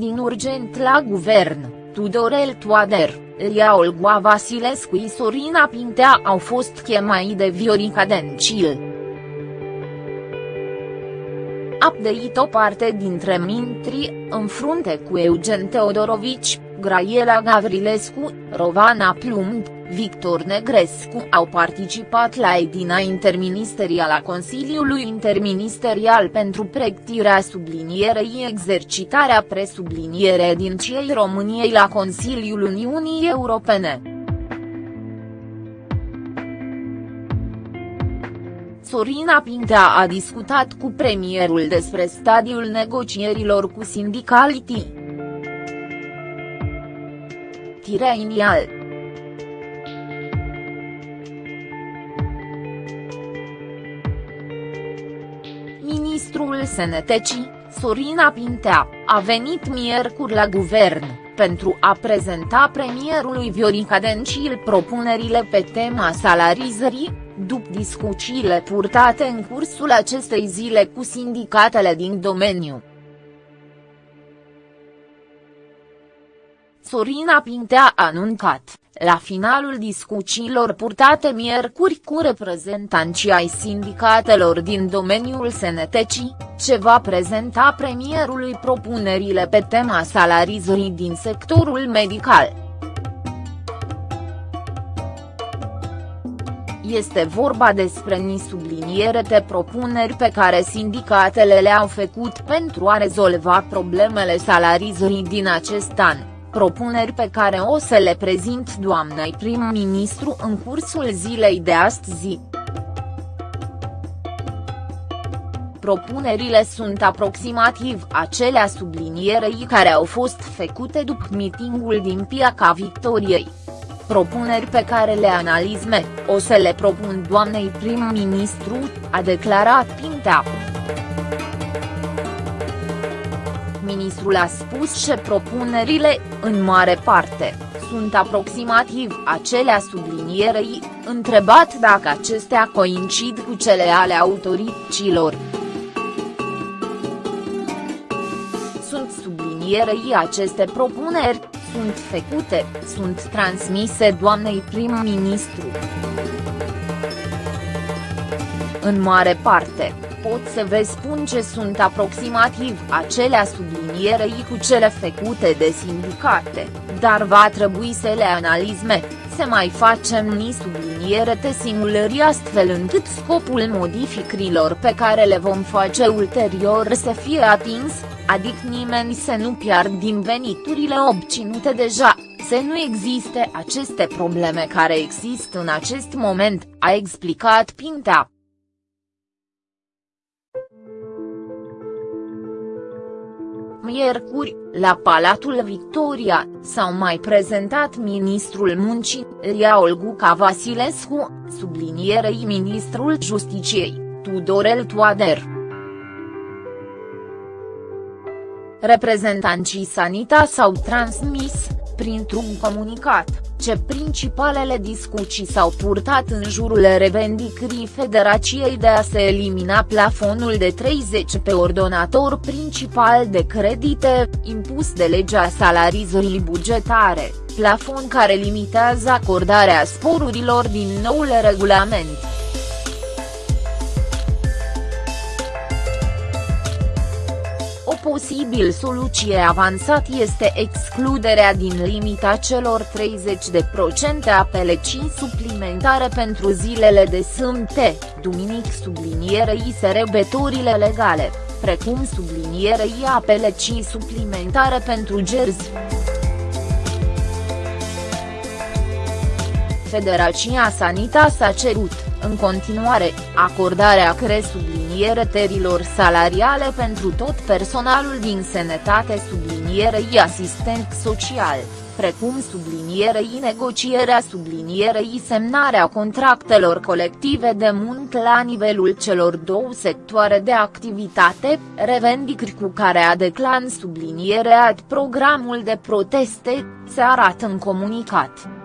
din urgent la guvern, Tudorel Toader, Lia Olgoa Vasilescu și Sorina Pintea au fost chemați de Viorica Dencil. Update o parte dintre mintri, în frunte cu Eugen Teodorovici, Graiela Gavrilescu, Rovana Plumb, Victor Negrescu au participat la edina interministerială a Consiliului Interministerial pentru pregătirea sublinierei exercitarea presubliniere din cei României la Consiliul Uniunii Europene. Sorina Pintea a discutat cu premierul despre stadiul negocierilor cu sindicalitii. Tirenial Ministrul Sănătății, Sorina Pintea, a venit miercuri la guvern, pentru a prezenta premierului Viorica Dencil propunerile pe tema salarizării, după discuțiile purtate în cursul acestei zile cu sindicatele din domeniu. Sorina Pintea a anuncat, la finalul discuțiilor purtate miercuri cu reprezentanții ai sindicatelor din domeniul sănătății, ce va prezenta premierului propunerile pe tema salarizării din sectorul medical. Este vorba despre ni subliniere de propuneri pe care sindicatele le-au făcut pentru a rezolva problemele salarizării din acest an propuneri pe care o să le prezint doamnei prim-ministru în cursul zilei de astăzi. Propunerile sunt aproximativ acelea sublinierei care au fost făcute după mitingul din Piaca Victoriei. Propuneri pe care le analizme, o să le propun doamnei prim-ministru, a declarat Pintea ministrul a spus că propunerile, în mare parte, sunt aproximativ acelea sublinierei, întrebat dacă acestea coincid cu cele ale autorităților. Sunt sublinierei aceste propuneri, sunt făcute, sunt transmise doamnei prim-ministru. În mare parte, pot să vă spun ce sunt aproximativ acelea sublinierei cu cele făcute de sindicate, dar va trebui să le analizme, să mai facem ni subliniere te simulări astfel încât scopul modificărilor pe care le vom face ulterior să fie atins, adică nimeni să nu piard din veniturile obținute deja, să nu existe aceste probleme care există în acest moment, a explicat Pintea. Miercuri, la Palatul Victoria, s-au mai prezentat ministrul muncii, Ria Olguca Vasilescu, sublinierei ministrul Justiciei, Tudorel Toader. Reprezentanții Sanita s-au transmis, printr-un comunicat, ce principalele discuții s-au purtat în jurul revendicării Federației de a se elimina plafonul de 30 pe ordonator principal de credite, impus de legea salarizării bugetare, plafon care limitează acordarea sporurilor din noul regulament. Posibil soluție avansat este excluderea din limita celor 30% a pelecii suplimentare pentru zilele de sâmbte, duminic sublinierei serebătorile legale, precum sublinierei a pelecii suplimentare pentru gerzi. Federația Sanitas a cerut, în continuare, acordarea cresublinierii terilor salariale pentru tot personalul din sănătate sublinierei asistent social, precum sublinierei negocierea sublinierei semnarea contractelor colective de muncă la nivelul celor două sectoare de activitate, revendicări cu care a declan sublinierea programul de proteste, se arată în comunicat.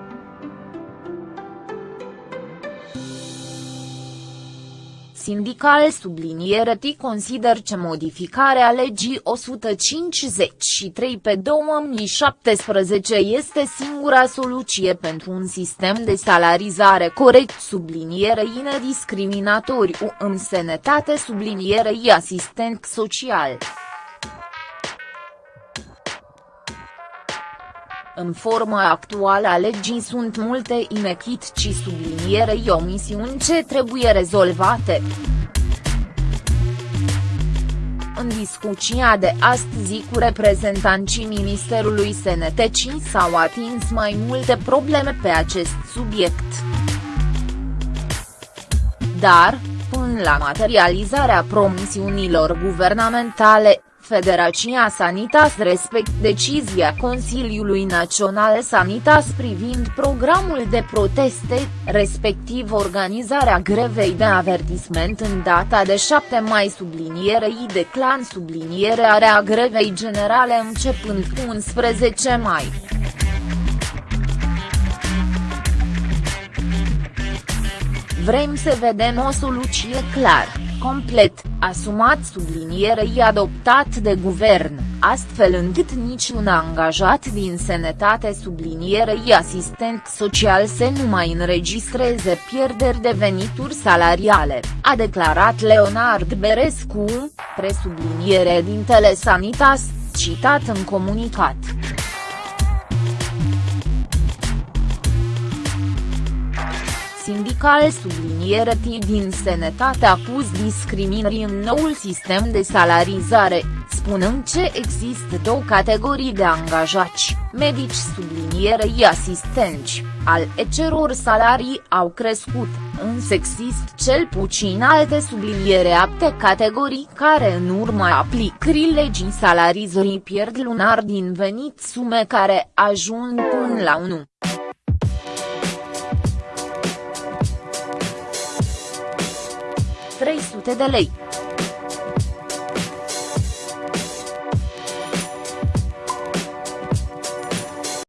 Sindical subliniere T consider că modificarea legii 153 pe 2017 este singura soluție pentru un sistem de salarizare corect sublinierei nediscriminatoriu în sănătate sublinierei asistent social. În forma actuală a legii sunt multe inechitci sublinierei omisiuni ce trebuie rezolvate. În discuția de astăzi cu reprezentanții Ministerului SNTC s-au atins mai multe probleme pe acest subiect. Dar, până la materializarea promisiunilor guvernamentale, Federația Sanitas respect decizia Consiliului Național Sanitas privind programul de proteste, respectiv organizarea grevei de avertisment în data de 7 mai sublinierei de clan sublinierea grevei generale începând cu 11 mai. Vrem să vedem o soluție clară complet, asumat sublinierei adoptat de guvern, astfel încât niciun angajat din sănătate sublinierei asistent social să nu mai înregistreze pierderi de venituri salariale, a declarat Leonard Berescu, presubliniere din Telesanitas, citat în comunicat. Sindical subliniere din Sănătate acuz discriminării în noul sistem de salarizare, spunând că există două categorii de angajați, medici sublinierei asistenți, al eceror salarii au crescut, însă există cel puțin alte subliniere apte categorii care în urma aplicării legii salarizării pierd lunar din venit sume care ajung până la 1. De lei.